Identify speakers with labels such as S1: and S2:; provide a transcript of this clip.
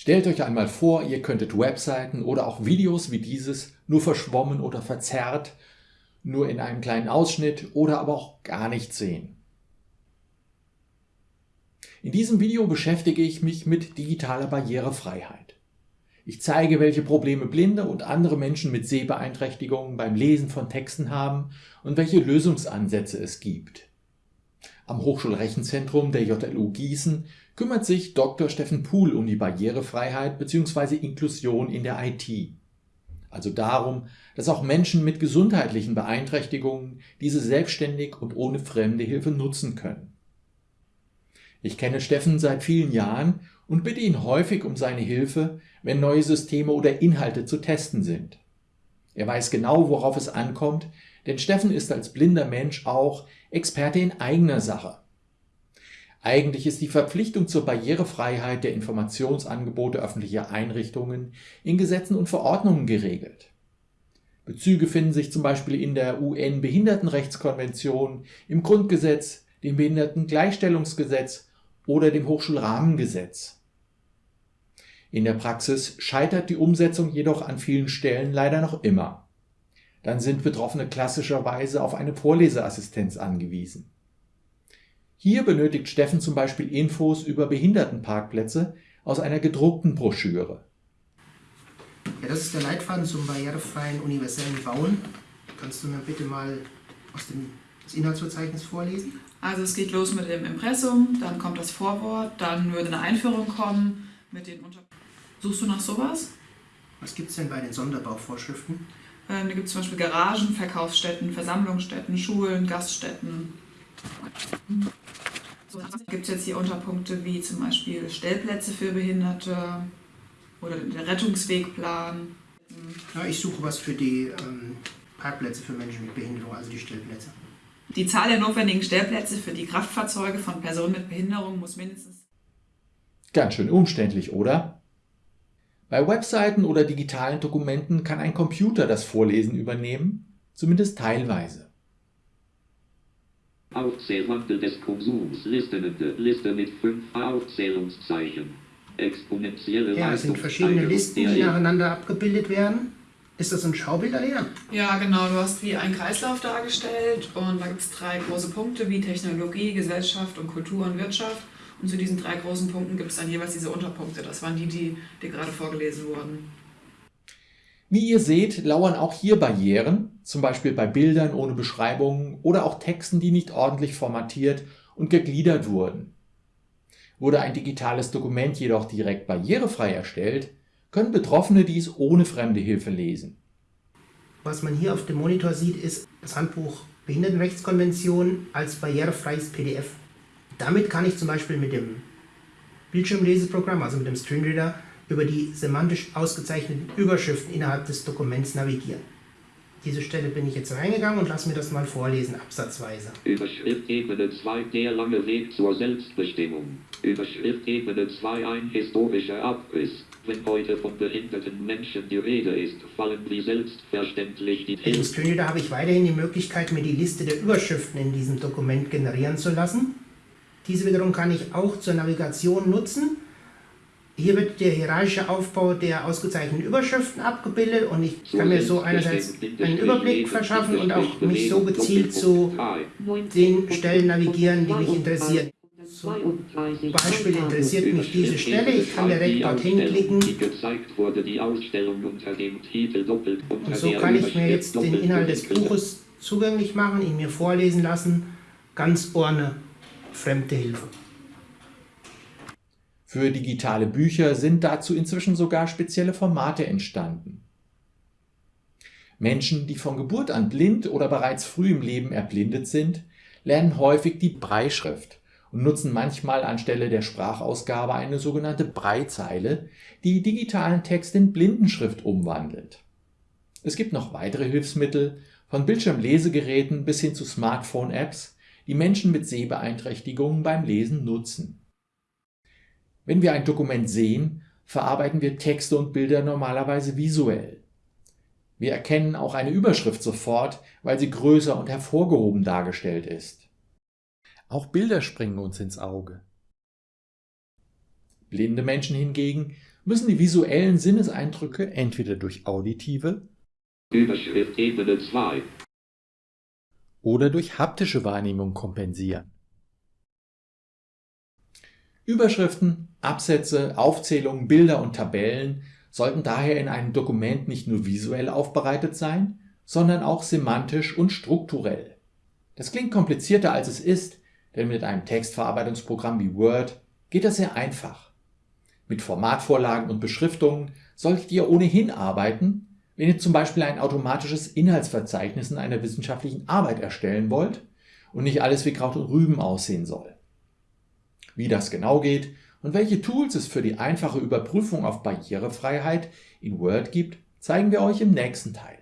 S1: Stellt euch einmal vor, ihr könntet Webseiten oder auch Videos wie dieses nur verschwommen oder verzerrt, nur in einem kleinen Ausschnitt oder aber auch gar nicht sehen. In diesem Video beschäftige ich mich mit digitaler Barrierefreiheit. Ich zeige, welche Probleme Blinde und andere Menschen mit Sehbeeinträchtigungen beim Lesen von Texten haben und welche Lösungsansätze es gibt. Am Hochschulrechenzentrum der JLU Gießen kümmert sich Dr. Steffen Puhl um die Barrierefreiheit bzw. Inklusion in der IT. Also darum, dass auch Menschen mit gesundheitlichen Beeinträchtigungen diese selbstständig und ohne fremde Hilfe nutzen können. Ich kenne Steffen seit vielen Jahren und bitte ihn häufig um seine Hilfe, wenn neue Systeme oder Inhalte zu testen sind. Er weiß genau, worauf es ankommt, denn Steffen ist als blinder Mensch auch Experte in eigener Sache. Eigentlich ist die Verpflichtung zur Barrierefreiheit der Informationsangebote öffentlicher Einrichtungen in Gesetzen und Verordnungen geregelt. Bezüge finden sich zum Beispiel in der UN-Behindertenrechtskonvention, im Grundgesetz, dem Behindertengleichstellungsgesetz oder dem Hochschulrahmengesetz. In der Praxis scheitert die Umsetzung jedoch an vielen Stellen leider noch immer. Dann sind Betroffene klassischerweise auf eine Vorleseassistenz angewiesen. Hier benötigt Steffen zum Beispiel Infos über Behindertenparkplätze aus einer gedruckten Broschüre.
S2: Ja, das ist der Leitfaden zum barrierefreien universellen Bauen. Kannst du mir bitte mal aus dem das Inhaltsverzeichnis vorlesen?
S3: Also es geht los mit dem Impressum, dann kommt das Vorwort, dann würde eine Einführung kommen mit den Unter... Suchst du nach sowas?
S2: Was gibt es denn bei den Sonderbauvorschriften?
S3: Ähm, da gibt es zum Beispiel Garagen, Verkaufsstätten, Versammlungsstätten, Schulen, Gaststätten. So, gibt es jetzt hier Unterpunkte wie zum Beispiel Stellplätze für Behinderte oder der Rettungswegplan.
S2: Ja, ich suche was für die ähm, Parkplätze für Menschen mit Behinderung, also die Stellplätze.
S3: Die Zahl der notwendigen Stellplätze für die Kraftfahrzeuge von Personen mit Behinderung muss mindestens...
S1: Ganz schön umständlich, oder? Bei Webseiten oder digitalen Dokumenten kann ein Computer das Vorlesen übernehmen, zumindest teilweise.
S4: Aufzählwandel des Konsums, Listenende, Liste mit fünf Aufzählungszeichen. Exponentielle
S2: Ja, es sind verschiedene Listen, die nacheinander abgebildet werden. Ist das ein Schaubild, Alena?
S3: Ja, genau. Du hast wie einen Kreislauf dargestellt und da gibt es drei große Punkte wie Technologie, Gesellschaft und Kultur und Wirtschaft. Und zu diesen drei großen Punkten gibt es dann jeweils diese Unterpunkte. Das waren die, die dir gerade vorgelesen wurden.
S1: Wie ihr seht, lauern auch hier Barrieren, zum Beispiel bei Bildern ohne Beschreibungen oder auch Texten, die nicht ordentlich formatiert und gegliedert wurden. Wurde ein digitales Dokument jedoch direkt barrierefrei erstellt, können Betroffene dies ohne fremde Hilfe lesen.
S2: Was man hier auf dem Monitor sieht, ist das Handbuch Behindertenrechtskonvention als barrierefreies PDF. Damit kann ich zum Beispiel mit dem Bildschirmleseprogramm, also mit dem Screenreader, über die semantisch ausgezeichneten Überschriften innerhalb des Dokuments navigieren. Diese Stelle bin ich jetzt reingegangen und lasse mir das mal vorlesen, absatzweise.
S4: Überschrift Ebene 2 Der lange Weg zur Selbstbestimmung. Überschrift Ebene 2 Ein historischer Abriss. Wenn heute von behinderten Menschen die Rede ist, fallen wie selbstverständlich die
S2: Im Screenreader habe ich weiterhin die Möglichkeit, mir die Liste der Überschriften in diesem Dokument generieren zu lassen. Diese wiederum kann ich auch zur Navigation nutzen. Hier wird der hierarchische Aufbau der ausgezeichneten Überschriften abgebildet und ich kann mir so einerseits einen Überblick verschaffen und auch mich so gezielt zu den Stellen navigieren, die mich interessieren. Zum Beispiel interessiert mich diese Stelle, ich kann direkt dorthin klicken und so kann ich mir jetzt den Inhalt des Buches zugänglich machen, ihn mir vorlesen lassen, ganz ohne fremde Hilfe.
S1: Für digitale Bücher sind dazu inzwischen sogar spezielle Formate entstanden. Menschen, die von Geburt an blind oder bereits früh im Leben erblindet sind, lernen häufig die Breischrift und nutzen manchmal anstelle der Sprachausgabe eine sogenannte Breizeile, die digitalen Text in Blindenschrift umwandelt. Es gibt noch weitere Hilfsmittel, von Bildschirmlesegeräten bis hin zu Smartphone-Apps, die Menschen mit Sehbeeinträchtigungen beim Lesen nutzen. Wenn wir ein Dokument sehen, verarbeiten wir Texte und Bilder normalerweise visuell. Wir erkennen auch eine Überschrift sofort, weil sie größer und hervorgehoben dargestellt ist. Auch Bilder springen uns ins Auge. Blinde Menschen hingegen müssen die visuellen Sinneseindrücke entweder durch auditive
S4: Überschrift Ebene 2.
S1: oder durch haptische Wahrnehmung kompensieren. Überschriften, Absätze, Aufzählungen, Bilder und Tabellen sollten daher in einem Dokument nicht nur visuell aufbereitet sein, sondern auch semantisch und strukturell. Das klingt komplizierter als es ist, denn mit einem Textverarbeitungsprogramm wie Word geht das sehr einfach. Mit Formatvorlagen und Beschriftungen solltet ihr ohnehin arbeiten, wenn ihr zum Beispiel ein automatisches Inhaltsverzeichnis in einer wissenschaftlichen Arbeit erstellen wollt und nicht alles wie Kraut und Rüben aussehen soll. Wie das genau geht und welche Tools es für die einfache Überprüfung auf Barrierefreiheit in Word gibt, zeigen wir euch im nächsten Teil.